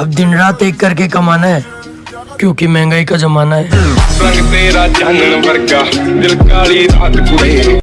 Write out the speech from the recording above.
अब दिन रात एक करके कमाना है क्योंकि महँगाई का जमाना है।